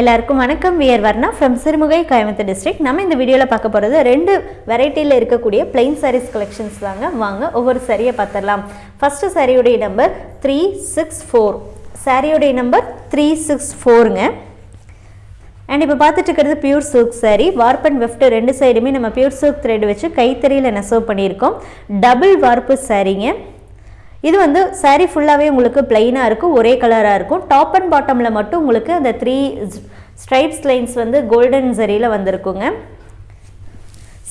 எல்லாருக்கும் வணக்கம். We are Varna from Sirumugai Coimbatore district நம்ம இந்த வீடியோவில் பார்க்க போகிறது ரெண்டு வெரைட்டியில் இருக்கக்கூடிய பிளைன் சாரீஸ் கலெக்ஷன்ஸ் தாங்க. வாங்க ஒவ்வொரு சாரியை பார்த்துடலாம். ஃபஸ்ட்டு சாரியுடைய நம்பர் த்ரீ சிக்ஸ் ஃபோர் சாரியுடைய நம்பர் த்ரீ சிக்ஸ் ஃபோருங்க அண்ட் இப்போ பார்த்துட்டு இருக்கிறது pure silk sari warp and weft ரெண்டு சைடுமே நம்ம பியூர் சில்க் த்ரெட் வச்சு கைத்தறியில் நெசவு பண்ணியிருக்கோம். டபுள் வார்ப்பு சாரீங்க இது வந்து saree ஃபுல்லாகவே உங்களுக்கு பிளெயினாக இருக்கும் ஒரே கலராக இருக்கும். டாப் அண்ட் பாட்டமில் மட்டும் உங்களுக்கு அந்த த்ரீ ஸ்ட்ரைப்ஸ் லைன்ஸ் வந்து கோல்டன் சரியில் வந்திருக்குங்க.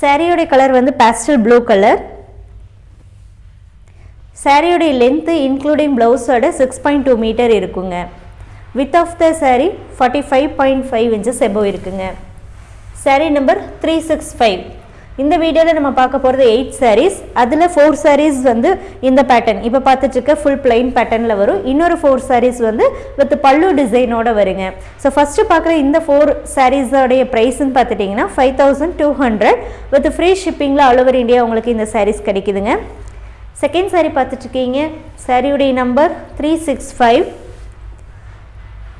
சாரியோடைய கலர் வந்து பேஸ்டல் ப்ளூ கலர் சாரியோடைய லென்த்து இன்க்ளூடிங் ப்ளவுஸோட சிக்ஸ் பாயிண்ட் டூ மீட்டர் இருக்குங்க. Width of the saree forty five point five inches above இருக்குங்க. Saree number three six five இந்த வீடியோவில் நம்ம பார்க்க போகிறது எயிட் சாரீஸ் அதில் ஃபோர் சாரீஸ் வந்து இந்த பேட்டர்ன் இப்போ பார்த்துட்டுருக்க ஃபுல் பிளைன் பேட்டர்னில் வரும். இன்னொரு ஃபோர் சாரீஸ் வந்து வித் பல்லு டிசைனோட வருங்க. ஸோ ஃபஸ்ட்டு பார்க்குற இந்த ஃபோர் சாரீஸோடைய ப்ரைஸ்ன்னு பார்த்துட்டிங்கன்னா five thousand two hundred with free ஷிப்பிங்கில் all over India உங்களுக்கு இந்த சாரீஸ் கிடைக்குதுங்க. செகண்ட் சாரீ பார்த்துட்ருக்கீங்க சாரியுடைய number three six five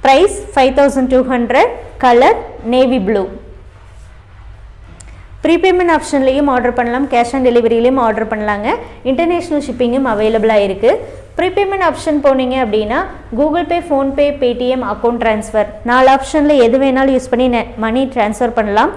price five thousand two hundred colour navy blue prepayment ஆப்ஷன்லேயும் order பண்ணலாம். கேஷ் ஆன் டெலிவரியிலையும் ஆர்டர் பண்ணலாங்க. இன்டர்நேஷ்னல் ஷிப்பிங்கும் அவைலபிளாக இருக்குது ப்ரீபேமெண்ட் ஆப்ஷன் போனீங்க அப்படின்னா Google Pay PhonePe Paytm account transfer நாலு ஆப்ஷனில் எது வேணாலும் யூஸ் பண்ணி மணி ட்ரான்ஸ்ஃபர் பண்ணலாம்.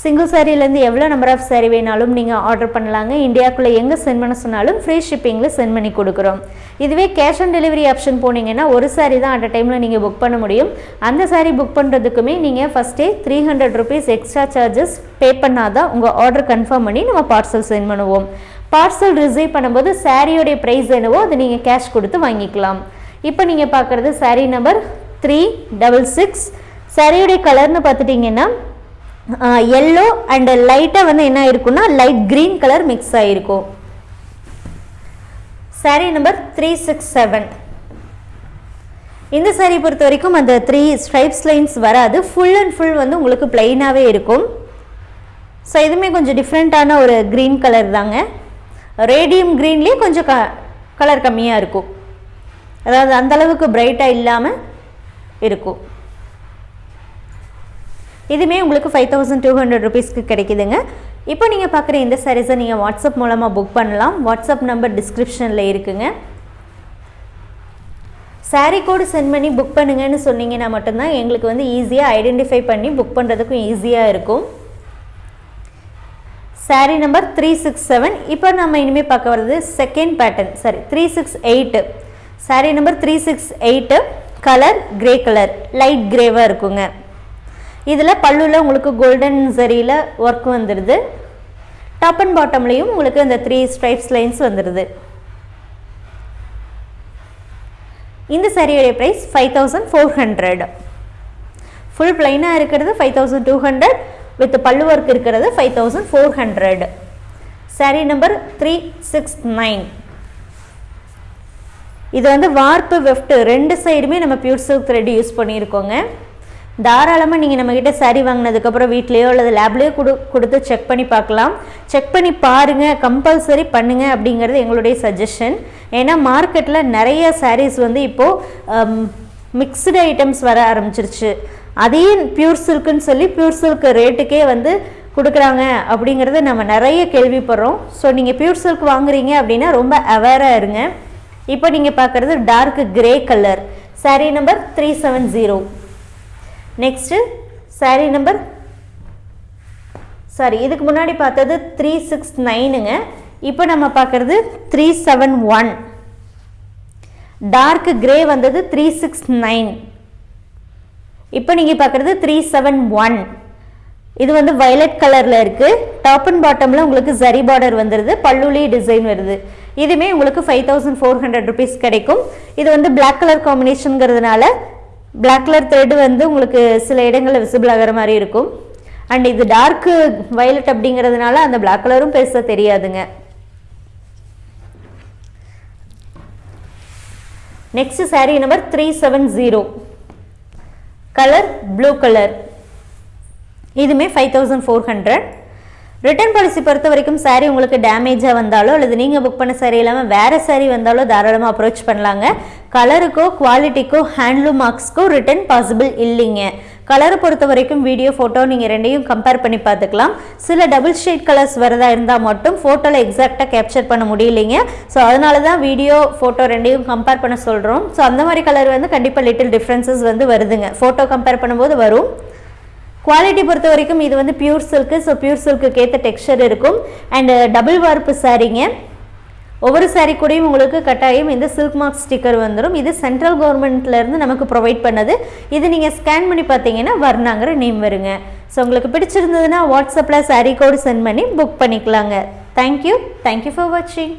சிங்கிள் சாரிலேருந்து எவ்வளோ நம்பர் ஆஃப் சாரி வேணாலும் நீங்கள் ஆர்டர் பண்ணலாங்க. இந்தியாவுக்குள்ளே எங்கே சென்ட் பண்ண சொன்னாலும் ஃப்ரீ ஷிப்பிங்கில் சென்ட் பண்ணி கொடுக்குறோம். இதுவே கேஷ் ஆன் டெலிவரி ஆப்ஷன் போனீங்கன்னா ஒரு சாரி தான் அட் டைமில் நீங்கள் புக் பண்ண முடியும். அந்த சாரி புக் பண்ணுறதுக்குமே நீங்கள் ஃபஸ்ட்டே three hundred rupees extra charges pay பண்ணாதான் உங்கள் ஆர்டர் கன்ஃபார்ம் பண்ணி நம்ம பார்சல் சென்ட் பண்ணுவோம். பார்சல் ரிசீவ் பண்ணும்போது சாரியோடைய ப்ரைஸ் என்னவோ அதை நீங்கள் கேஷ் கொடுத்து வாங்கிக்கலாம். இப்போ நீங்கள் பார்க்குறது sari number three double six சாரியோடைய கலர்னு பார்த்துட்டிங்கன்னா எல்லோ அண்ட் லைட்டாக வந்து என்ன இருக்குன்னா லைட் க்ரீன் கலர் மிக்ஸ் ஆகிருக்கும் sari number three six seven இந்த சாரீ பொறுத்த வரைக்கும் அந்த த்ரீ ஸ்ட்ரைப்ஸ் லைன்ஸ் வராது. ஃபுல் அண்ட் ஃபுல் வந்து உங்களுக்கு பிளெயினாகவே இருக்கும். ஸோ இதுவுமே கொஞ்சம் டிஃப்ரெண்ட்டான ஒரு க்ரீன் கலர் தாங்க. ரேடியம் க்ரீன்லேயே கொஞ்சம் க கலர் கம்மியாக இருக்கும். அதாவது அந்தளவுக்கு பிரைட்டாக இல்லாமல் இருக்கும். இதுவுமே உங்களுக்கு ஃபைவ் தௌசண்ட் டூ ஹண்ட்ரட் ருபீஸ்க்கு கிடைக்குதுங்க. இப்போ நீங்கள் பார்க்குற இந்த சாரீஸை நீங்கள் வாட்ஸ்அப் மூலமாக புக் பண்ணலாம். வாட்ஸ்அப் நம்பர் டிஸ்கிரிப்ஷனில் இருக்குங்க. சாரீ கோடு சென்ட் பண்ணி புக் பண்ணுங்கன்னு சொன்னீங்கன்னா மட்டும்தான் எங்களுக்கு வந்து ஈஸியாக ஐடென்டிஃபை பண்ணி புக் பண்ணுறதுக்கும் ஈஸியாக இருக்கும். Sari number three six seven இப்போ நம்ம இனிமேல் பார்க்க வர்றது second pattern sari three six eight sari number three six eight colour grey colour light கிரேவாக இருக்குங்க. இதில் பல்லுவில் உங்களுக்கு கோல்டன் சரியில் ஒர்க் வந்துடுது டாப் அண்ட் பாட்டம்லேயும் உங்களுக்கு இந்த த்ரீ ஸ்ட்ரைப்ஸ் லைன்ஸ் வந்துடுது இந்த சரியுடைய price five thousand four hundred full பிளைனாக இருக்கிறது five thousand two hundred with பல்லு ஒர்க் இருக்கிறது five thousand four hundred sari number three six nine இது வந்து வார்ப்பு வெஃப்ட் ரெண்டு சைடுமே நம்ம பியூர் சில்க் த்ரெட் யூஸ் பண்ணியிருக்கோங்க. தாராளமாக நீங்கள் நம்மக்கிட்ட சரி வாங்கினதுக்கப்புறம் வீட்லேயோ அல்லது லேப்லேயோ கொடு கொடுத்து செக் பண்ணி பார்க்கலாம். செக் பண்ணி பாருங்கள் கம்பல்சரி பண்ணுங்கள் அப்படிங்கிறது எங்களுடைய சஜஷன் ஏன்னா மார்க்கெட்டில் நிறைய சாரீஸ் வந்து இப்போது மிக்சடு ஐட்டம்ஸ் வர ஆரம்பிச்சிருச்சு. அதையும் பியூர் சில்க்குன்னு சொல்லி பியூர் சில்க் ரேட்டுக்கே வந்து கொடுக்குறாங்க அப்படிங்கிறது நம்ம நிறைய கேள்விப்படுறோம். ஸோ நீங்கள் பியூர் சில்க் வாங்குறீங்க அப்படின்னா ரொம்ப அவேராக இருங்க. இப்போ நீங்கள் பார்க்குறது dark grey colour sari number three seven zero next sari number sari இதுக்கு முன்னாடி பார்த்தது த்ரீ சிக்ஸ் நைனுங்க இப்போ நம்ம பார்க்குறது three seven one dark grey வந்தது த்ரீ சிக்ஸ் நைன் இப்போ நீங்கள் பார்க்குறது த்ரீ செவன் ஒன் இது வந்து வயலட் கலரில் இருக்குது டாப் அண்ட் பாட்டமில் உங்களுக்கு ஜரி பார்டர் வந்துடுது பல்லுலி டிசைன் வருது. இதுவுமே உங்களுக்கு five thousand four hundred rupees கிடைக்கும். இது வந்து பிளாக் கலர் காம்பினேஷனுங்கிறதுனால பிளாக் கலர் த்ரெட் வந்து உங்களுக்கு சில இடங்களில் விசிபிள் ஆகிற மாதிரி இருக்கும். அண்ட் இது டார்க்கு வயலட் அப்படிங்கிறதுனால அந்த பிளாக் கலரும் பெருசாக தெரியாதுங்க. Next sari number three seven zero colour blue colour இதுமே five thousand four hundred return policy பொறுத்த வரைக்கும் saree உங்களுக்கு டேமேஜாக வந்தாலோ அல்லது நீங்கள் புக் பண்ண saree இல்லாமல் வேறு saree வந்தாலோ தாராளமாக அப்ரோச் பண்ணலாங்க. கலருக்கோ குவாலிட்டிக்கோ ஹேண்ட்லூம் மார்க்ஸ்க்கோ ரிட்டர்ன் பாசிபிள் இல்லைங்க. கலரை பொறுத்த வரைக்கும் வீடியோ ஃபோட்டோ நீங்கள் ரெண்டையும் கம்பேர் பண்ணி பார்த்துக்கலாம். சில டபுள் ஷேட் கலர்ஸ் வரதா இருந்தால் மட்டும் ஃபோட்டோவில் எக்ஸாக்டாக கேப்சர் பண்ண முடியலைங்க. ஸோ அதனால தான் வீடியோ ஃபோட்டோ ரெண்டையும் கம்பேர் பண்ண சொல்கிறோம் ஸோ அந்த மாதிரி கலர் வந்து கண்டிப்பாக லிட்டில் டிஃப்ரென்சஸ் வந்து வருதுங்க. ஃபோட்டோ கம்பேர் பண்ணும்போது வரும். குவாலிட்டி பொறுத்த வரைக்கும் இது வந்து pure silk so pure silk ஏற்ற டெக்ஸ்சர் இருக்கும். அண்டு டபுள் வார்ப்பு சாரீங்க ஒவ்வொரு சாரீ கூடயும் உங்களுக்கு கட்டாயம் இந்த சில்க் மார்க் ஸ்டிக்கர் வந்துடும் இது சென்ட்ரல் கவர்மெண்ட்லேருந்து நமக்கு ப்ரொவைட் பண்ணது. இது நீங்கள் ஸ்கேன் பண்ணி பார்த்தீங்கன்னா வர்ணாங்கிற நேம் வருங்க. ஸோ உங்களுக்கு பிடிச்சிருந்ததுன்னா வாட்ஸ்அப்பில் சாரீ கோடு சென்ட் பண்ணி புக் பண்ணிக்கலாங்க. Thank you thank you for வாட்சிங்